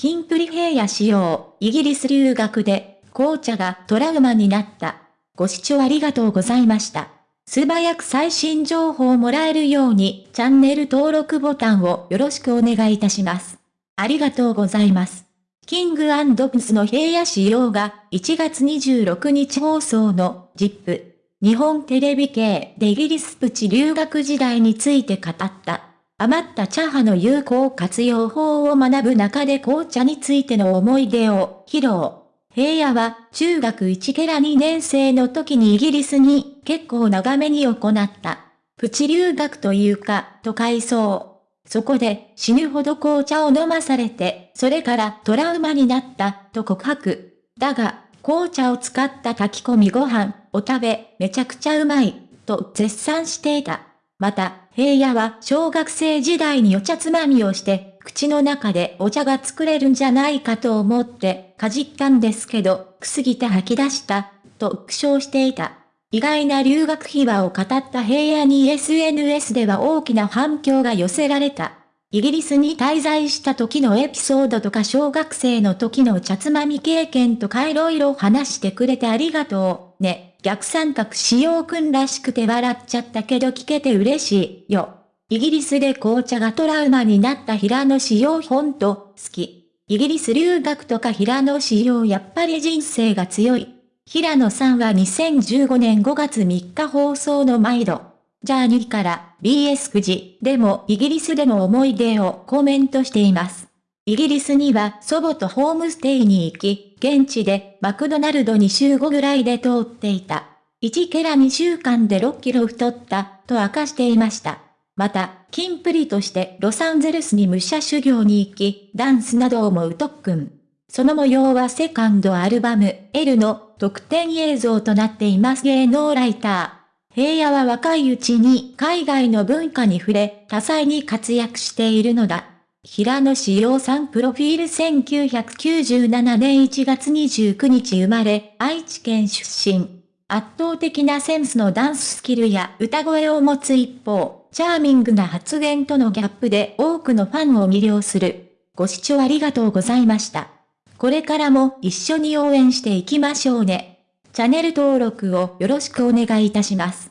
キンプリ平野仕様、イギリス留学で、紅茶がトラウマになった。ご視聴ありがとうございました。素早く最新情報をもらえるように、チャンネル登録ボタンをよろしくお願いいたします。ありがとうございます。キングプスの平野仕様が1月26日放送の ZIP 日本テレビ系でイギリスプチ留学時代について語った。余った茶葉の有効活用法を学ぶ中で紅茶についての思い出を披露。平野は中学1ケラ2年生の時にイギリスに結構長めに行った。プチ留学というか、と回想。そこで死ぬほど紅茶を飲まされて、それからトラウマになった、と告白。だが、紅茶を使った炊き込みご飯を食べ、めちゃくちゃうまい、と絶賛していた。また、平野は小学生時代にお茶つまみをして、口の中でお茶が作れるんじゃないかと思ってかじったんですけど、くすぎて吐き出した、と苦笑していた。意外な留学秘話を語った平野に SNS では大きな反響が寄せられた。イギリスに滞在した時のエピソードとか小学生の時のお茶つまみ経験とか色々話してくれてありがとう。ね。逆三角使用くんらしくて笑っちゃったけど聞けて嬉しいよ。イギリスで紅茶がトラウマになった平野仕様ほんと好き。イギリス留学とか平野仕様やっぱり人生が強い。平野さんは2015年5月3日放送の毎度。ジャーニーから BS 9時でもイギリスでの思い出をコメントしています。イギリスには祖母とホームステイに行き、現地でマクドナルドに週5ぐらいで通っていた。1ケラ2週間で6キロ太ったと明かしていました。また、キンプリとしてロサンゼルスに武者修行に行き、ダンスなどをもう特訓。その模様はセカンドアルバム L の特典映像となっています芸能ライター。平野は若いうちに海外の文化に触れ、多彩に活躍しているのだ。平野志陽さんプロフィール1997年1月29日生まれ、愛知県出身。圧倒的なセンスのダンススキルや歌声を持つ一方、チャーミングな発言とのギャップで多くのファンを魅了する。ご視聴ありがとうございました。これからも一緒に応援していきましょうね。チャンネル登録をよろしくお願いいたします。